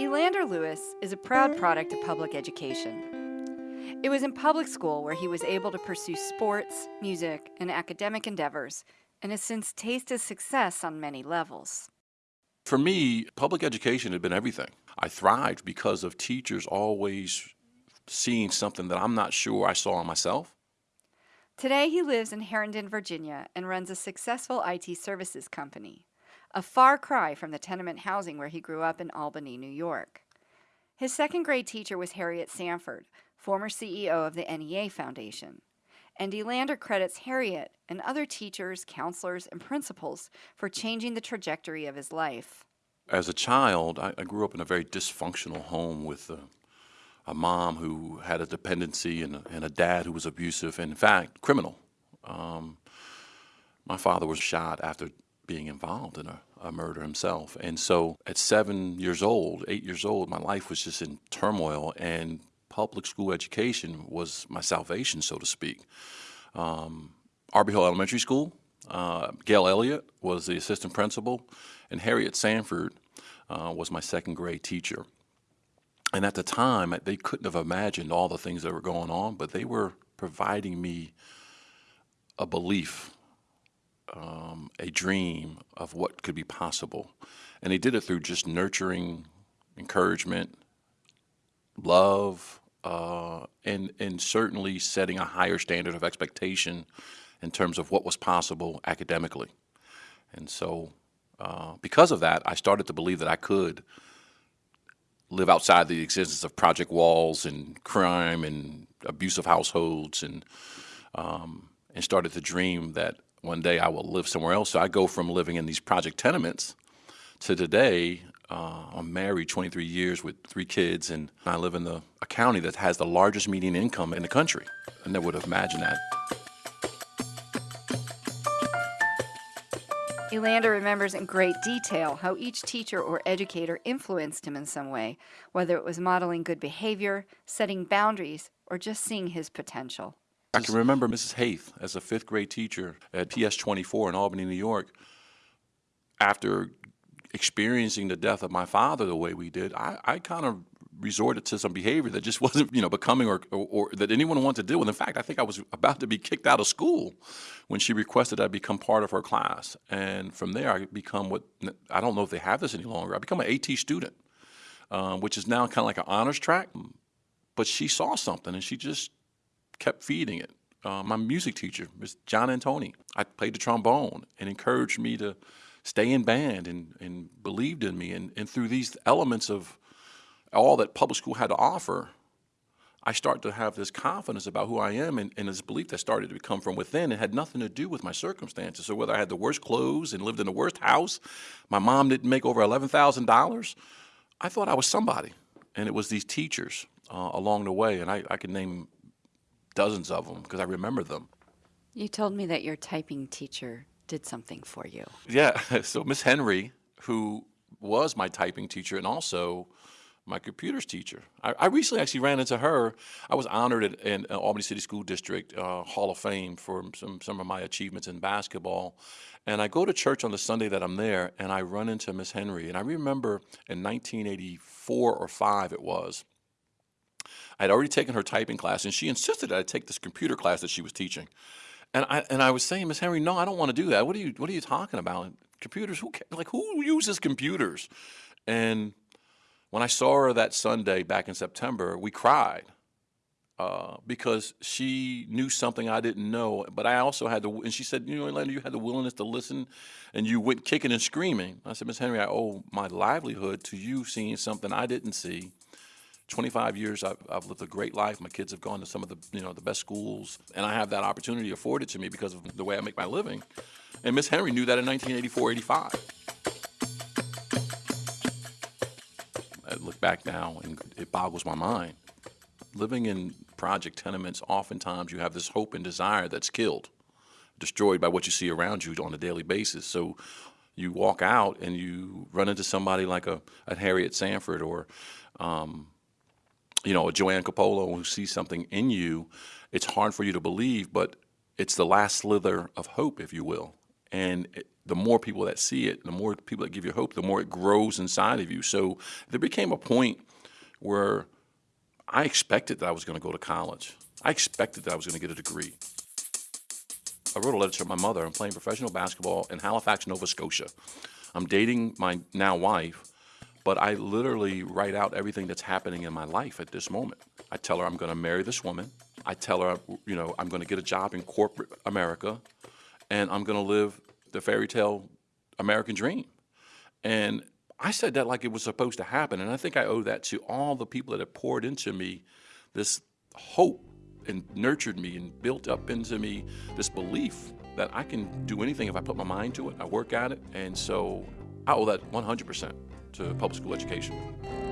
Elander Lewis is a proud product of public education. It was in public school where he was able to pursue sports, music, and academic endeavors, and has since tasted success on many levels. For me, public education had been everything. I thrived because of teachers always seeing something that I'm not sure I saw in myself. Today, he lives in Herndon, Virginia, and runs a successful IT services company, a far cry from the tenement housing where he grew up in Albany, New York. His second grade teacher was Harriet Sanford, former CEO of the NEA Foundation. And Elander credits Harriet and other teachers, counselors, and principals for changing the trajectory of his life. As a child, I, I grew up in a very dysfunctional home with a, a mom who had a dependency and a, and a, dad who was abusive, and in fact, criminal. Um, my father was shot after being involved in a, a, murder himself. And so at seven years old, eight years old, my life was just in turmoil, and public school education was my salvation, so to speak. Um, Arbor Hill Elementary School, uh, Gail Elliott was the assistant principal, and Harriet Sanford uh, was my second grade teacher. And at the time, they couldn't have imagined all the things that were going on, but they were providing me a belief, um, a dream of what could be possible. And they did it through just nurturing, encouragement, love, uh, and, and certainly setting a higher standard of expectation in terms of what was possible academically. And so uh, because of that, I started to believe that I could live outside the existence of project walls and crime and abusive households and um, and started to dream that one day I will live somewhere else. So I go from living in these project tenements to today. Uh, I'm married 23 years with three kids, and I live in the, a county that has the largest median income in the country. I never would have imagined that. Elander remembers in great detail how each teacher or educator influenced him in some way, whether it was modeling good behavior, setting boundaries, or just seeing his potential. I can remember Mrs. Haith as a fifth grade teacher at PS 24 in Albany, New York. After experiencing the death of my father the way we did, I, I kind of resorted to some behavior that just wasn't, you know, becoming or, or, or, that anyone wanted to deal with. in fact, I think I was about to be kicked out of school when she requested I become part of her class. And from there, I become what, I don't know if they have this any longer, I become an AT student, um, which is now kind of like an honors track. But she saw something and she just kept feeding it. Uh, my music teacher, Ms. John Antoni, I played the trombone and encouraged me to stay in band and, and believed in me. And, and through these elements of all that public school had to offer, I start to have this confidence about who I am and, and this belief that started to come from within. It had nothing to do with my circumstances. So whether I had the worst clothes and lived in the worst house, my mom didn't make over $11,000, I thought I was somebody. And it was these teachers uh, along the way, and I, I could name dozens of them because I remember them. You told me that your typing teacher did something for you. Yeah, so Miss Henry, who was my typing teacher and also my computers teacher. I, I, recently actually ran into her. I was honored at, in uh, Albany City School District uh, Hall of Fame for some, some of my achievements in basketball. And I go to church on the Sunday that I'm there, and I run into Miss Henry. And I remember in 1984 or 5 it was, I had already taken her typing class, and she insisted that I take this computer class that she was teaching. And I, and I was saying, Miss Henry, no, I don't want to do that. What are you, what are you talking about? Computers? Who, like, who uses computers? And when I saw her that Sunday back in September, we cried uh, because she knew something I didn't know. But I also had to, and she said, you know, Elander, you had the willingness to listen and you went kicking and screaming. I said, Miss Henry, I owe my livelihood to you seeing something I didn't see. 25 years, I've, I've, lived a great life. My kids have gone to some of the, you know, the best schools, and I have that opportunity afforded to me because of the way I make my living. And Miss Henry knew that in 1984, 85. Look back now and it boggles my mind. Living in project tenements, oftentimes you have this hope and desire that's killed, destroyed by what you see around you on a daily basis. So you walk out and you run into somebody like a, a Harriet Sanford or, um, you know, a Joanne Capolo who sees something in you. It's hard for you to believe, but it's the last slither of hope, if you will. And it, the more people that see it, the more people that give you hope, the more it grows inside of you. So there became a point where I expected that I was going to go to college. I expected that I was going to get a degree. I wrote a letter to my mother. I'm playing professional basketball in Halifax, Nova Scotia. I'm dating my now wife, but I literally write out everything that's happening in my life at this moment. I tell her I'm going to marry this woman. I tell her, you know, I'm going to get a job in corporate America, and I'm going to live the fairy tale American dream. And I said that like it was supposed to happen, and I think I owe that to all the people that have poured into me this hope and nurtured me and built up into me this belief that I can do anything if I put my mind to it. I work at it, and so I owe that 100% to public school education.